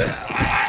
Yeah.